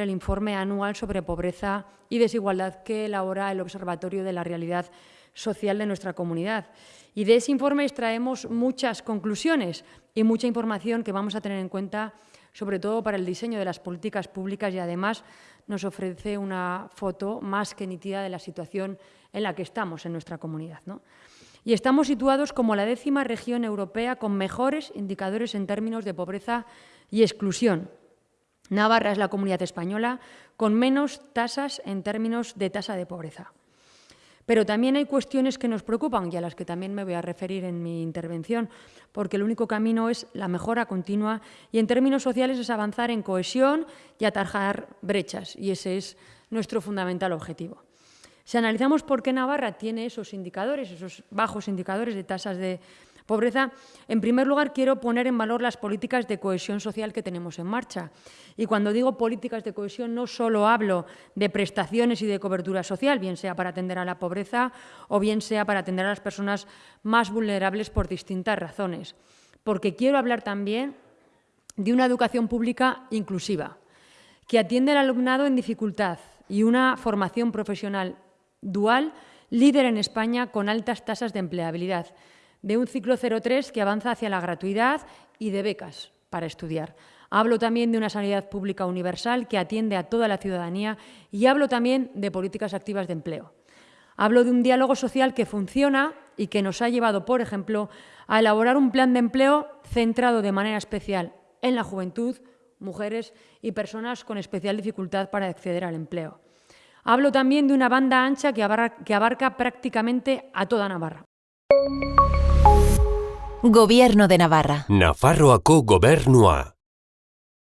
el informe anual sobre pobreza y desigualdad que elabora el Observatorio de la Realidad Social de nuestra comunidad. Y de ese informe extraemos muchas conclusiones y mucha información que vamos a tener en cuenta, sobre todo para el diseño de las políticas públicas y además nos ofrece una foto más que nítida de la situación en la que estamos en nuestra comunidad. Y estamos situados como la décima región europea con mejores indicadores en términos de pobreza y exclusión. Navarra es la comunidad española con menos tasas en términos de tasa de pobreza. Pero también hay cuestiones que nos preocupan y a las que también me voy a referir en mi intervención, porque el único camino es la mejora continua y en términos sociales es avanzar en cohesión y atajar brechas, y ese es nuestro fundamental objetivo. Si analizamos por qué Navarra tiene esos indicadores, esos bajos indicadores de tasas de pobreza, en primer lugar quiero poner en valor las políticas de cohesión social que tenemos en marcha. Y cuando digo políticas de cohesión no solo hablo de prestaciones y de cobertura social, bien sea para atender a la pobreza o bien sea para atender a las personas más vulnerables por distintas razones, porque quiero hablar también de una educación pública inclusiva, que atiende al alumnado en dificultad y una formación profesional dual líder en España con altas tasas de empleabilidad, de un ciclo 03 que avanza hacia la gratuidad y de becas para estudiar. Hablo también de una sanidad pública universal que atiende a toda la ciudadanía y hablo también de políticas activas de empleo. Hablo de un diálogo social que funciona y que nos ha llevado, por ejemplo, a elaborar un plan de empleo centrado de manera especial en la juventud, mujeres y personas con especial dificultad para acceder al empleo. Hablo también de una banda ancha que abarca, prácticamente a toda Navarra. Gobierno de Navarra. Nafarroako gobernua.